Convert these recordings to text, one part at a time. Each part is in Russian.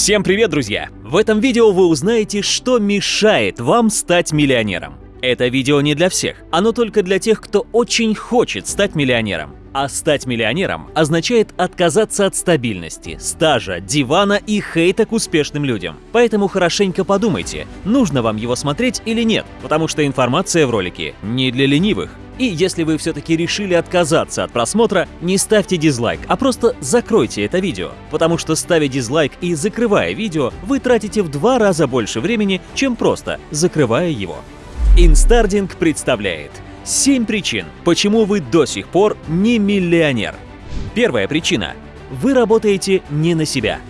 Всем привет, друзья! В этом видео вы узнаете, что мешает вам стать миллионером. Это видео не для всех, оно только для тех, кто очень хочет стать миллионером. А стать миллионером означает отказаться от стабильности, стажа, дивана и хейта к успешным людям. Поэтому хорошенько подумайте, нужно вам его смотреть или нет, потому что информация в ролике не для ленивых. И если вы все-таки решили отказаться от просмотра, не ставьте дизлайк, а просто закройте это видео, потому что ставя дизлайк и закрывая видео, вы тратите в два раза больше времени, чем просто закрывая его. Инстардинг представляет 7 причин, почему вы до сих пор не миллионер. Первая причина – вы работаете не на себя.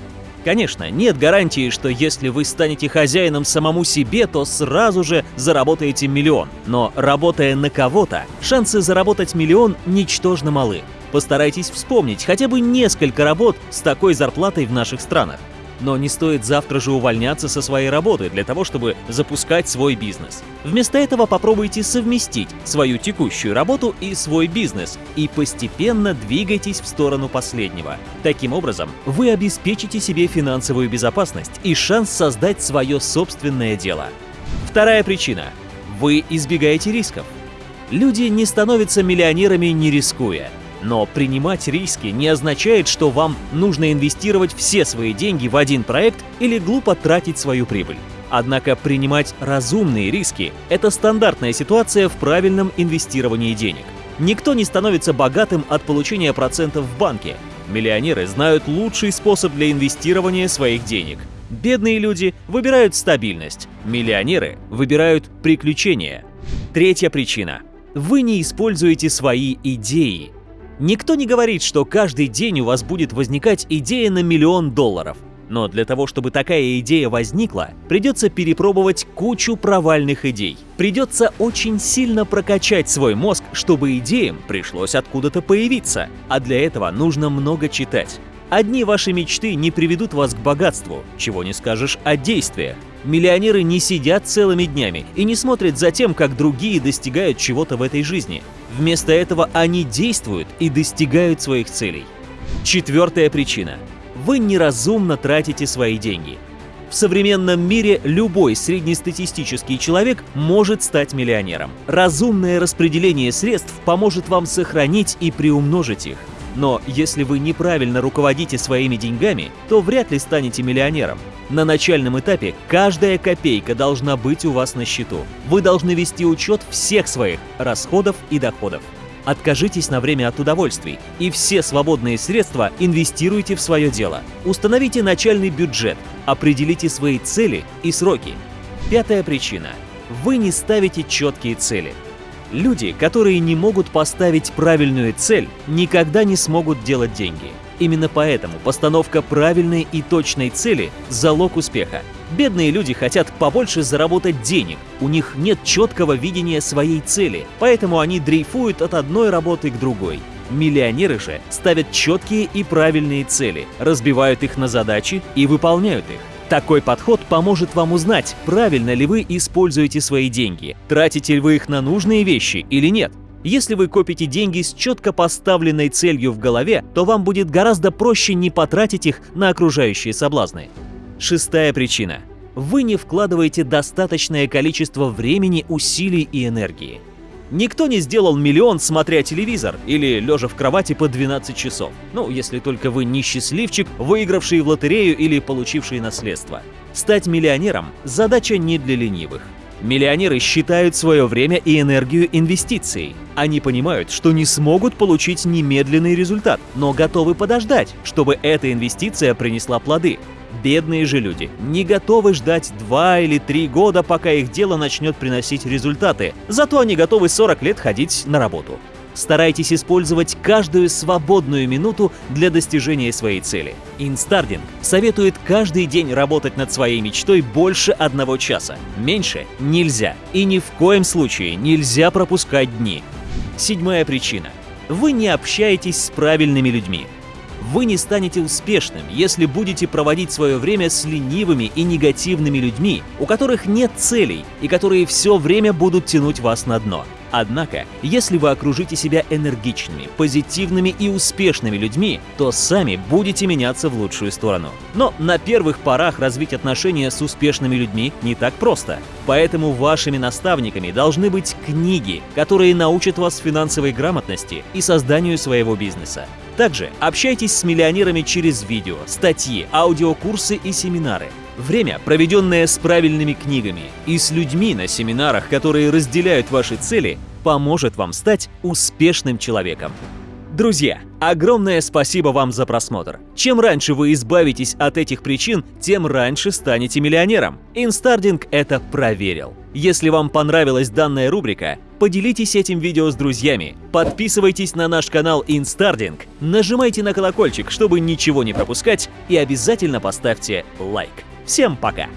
Конечно, нет гарантии, что если вы станете хозяином самому себе, то сразу же заработаете миллион. Но работая на кого-то, шансы заработать миллион ничтожно малы. Постарайтесь вспомнить хотя бы несколько работ с такой зарплатой в наших странах. Но не стоит завтра же увольняться со своей работы для того, чтобы запускать свой бизнес. Вместо этого попробуйте совместить свою текущую работу и свой бизнес и постепенно двигайтесь в сторону последнего. Таким образом, вы обеспечите себе финансовую безопасность и шанс создать свое собственное дело. Вторая причина. Вы избегаете рисков. Люди не становятся миллионерами не рискуя. Но принимать риски не означает, что вам нужно инвестировать все свои деньги в один проект или глупо тратить свою прибыль. Однако принимать разумные риски – это стандартная ситуация в правильном инвестировании денег. Никто не становится богатым от получения процентов в банке. Миллионеры знают лучший способ для инвестирования своих денег. Бедные люди выбирают стабильность, миллионеры выбирают приключения. Третья причина. Вы не используете свои идеи. Никто не говорит, что каждый день у вас будет возникать идея на миллион долларов. Но для того, чтобы такая идея возникла, придется перепробовать кучу провальных идей. Придется очень сильно прокачать свой мозг, чтобы идеям пришлось откуда-то появиться. А для этого нужно много читать. Одни ваши мечты не приведут вас к богатству, чего не скажешь о действиях. Миллионеры не сидят целыми днями и не смотрят за тем, как другие достигают чего-то в этой жизни. Вместо этого они действуют и достигают своих целей. Четвертая причина. Вы неразумно тратите свои деньги. В современном мире любой среднестатистический человек может стать миллионером. Разумное распределение средств поможет вам сохранить и приумножить их. Но если вы неправильно руководите своими деньгами, то вряд ли станете миллионером. На начальном этапе каждая копейка должна быть у вас на счету. Вы должны вести учет всех своих расходов и доходов. Откажитесь на время от удовольствий и все свободные средства инвестируйте в свое дело. Установите начальный бюджет, определите свои цели и сроки. Пятая причина. Вы не ставите четкие цели. Люди, которые не могут поставить правильную цель, никогда не смогут делать деньги. Именно поэтому постановка правильной и точной цели – залог успеха. Бедные люди хотят побольше заработать денег, у них нет четкого видения своей цели, поэтому они дрейфуют от одной работы к другой. Миллионеры же ставят четкие и правильные цели, разбивают их на задачи и выполняют их. Такой подход поможет вам узнать, правильно ли вы используете свои деньги, тратите ли вы их на нужные вещи или нет. Если вы копите деньги с четко поставленной целью в голове, то вам будет гораздо проще не потратить их на окружающие соблазны. Шестая причина. Вы не вкладываете достаточное количество времени, усилий и энергии. Никто не сделал миллион, смотря телевизор или лежа в кровати по 12 часов. Ну, если только вы не счастливчик, выигравший в лотерею или получивший наследство. Стать миллионером – задача не для ленивых. Миллионеры считают свое время и энергию инвестицией. Они понимают, что не смогут получить немедленный результат, но готовы подождать, чтобы эта инвестиция принесла плоды. Бедные же люди не готовы ждать 2 или 3 года, пока их дело начнет приносить результаты, зато они готовы 40 лет ходить на работу. Старайтесь использовать каждую свободную минуту для достижения своей цели. Инстардинг советует каждый день работать над своей мечтой больше одного часа. Меньше нельзя. И ни в коем случае нельзя пропускать дни. Седьмая причина. Вы не общаетесь с правильными людьми. Вы не станете успешным, если будете проводить свое время с ленивыми и негативными людьми, у которых нет целей и которые все время будут тянуть вас на дно. Однако, если вы окружите себя энергичными, позитивными и успешными людьми, то сами будете меняться в лучшую сторону. Но на первых порах развить отношения с успешными людьми не так просто. Поэтому вашими наставниками должны быть книги, которые научат вас финансовой грамотности и созданию своего бизнеса. Также общайтесь с миллионерами через видео, статьи, аудиокурсы и семинары. Время, проведенное с правильными книгами и с людьми на семинарах, которые разделяют ваши цели, поможет вам стать успешным человеком. Друзья, огромное спасибо вам за просмотр. Чем раньше вы избавитесь от этих причин, тем раньше станете миллионером. Инстардинг это проверил. Если вам понравилась данная рубрика, поделитесь этим видео с друзьями, подписывайтесь на наш канал Инстардинг, нажимайте на колокольчик, чтобы ничего не пропускать и обязательно поставьте лайк. Всем пока!